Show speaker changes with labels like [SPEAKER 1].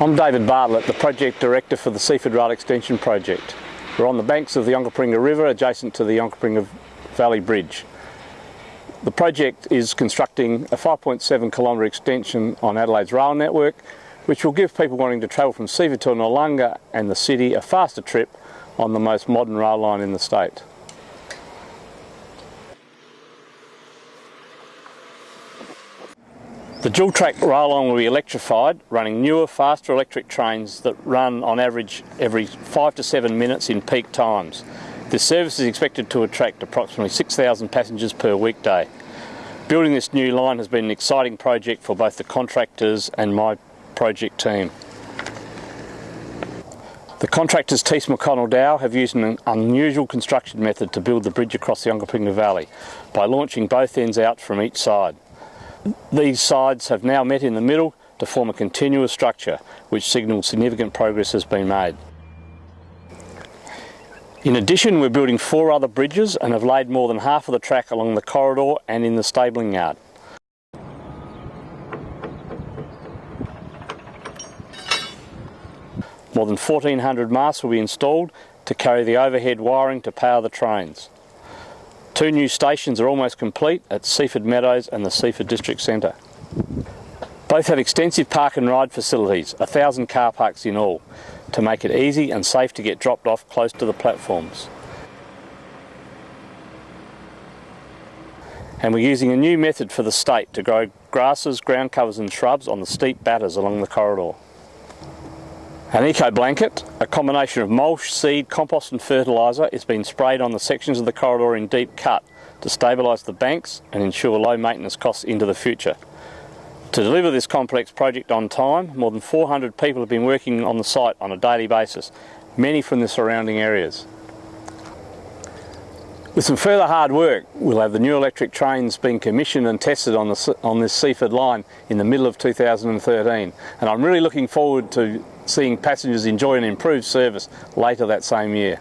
[SPEAKER 1] I'm David Bartlett, the Project Director for the Seaford Rail Extension Project. We're on the banks of the Onkaparinga River adjacent to the Onkaparinga Valley Bridge. The project is constructing a 5.7 kilometre extension on Adelaide's rail network which will give people wanting to travel from Seaford to Noarlunga and the city a faster trip on the most modern rail line in the state. The dual track rail line will be electrified, running newer, faster electric trains that run on average every five to seven minutes in peak times. This service is expected to attract approximately 6,000 passengers per weekday. Building this new line has been an exciting project for both the contractors and my project team. The contractors Thiess McConnell Dowell have used an unusual construction method to build the bridge across the Onkaparinga Valley by launching both ends out from each side. These sides have now met in the middle to form a continuous structure which signals significant progress has been made. In addition we're building four other bridges and have laid more than half of the track along the corridor and in the stabling yard. More than 1400 masts will be installed to carry the overhead wiring to power the trains. Two new stations are almost complete at Seaford Meadows and the Seaford District Centre. Both have extensive park and ride facilities, a thousand car parks in all, to make it easy and safe to get dropped off close to the platforms. And we're using a new method for the state to grow grasses, ground covers and shrubs on the steep batters along the corridor. An eco blanket, a combination of mulch, seed, compost and fertiliser is being sprayed on the sections of the corridor in deep cut to stabilise the banks and ensure low maintenance costs into the future. To deliver this complex project on time, more than 400 people have been working on the site on a daily basis, many from the surrounding areas. With some further hard work, we'll have the new electric trains being commissioned and tested on, the, on this Seaford line in the middle of 2013 and I'm really looking forward to seeing passengers enjoy an improved service later that same year.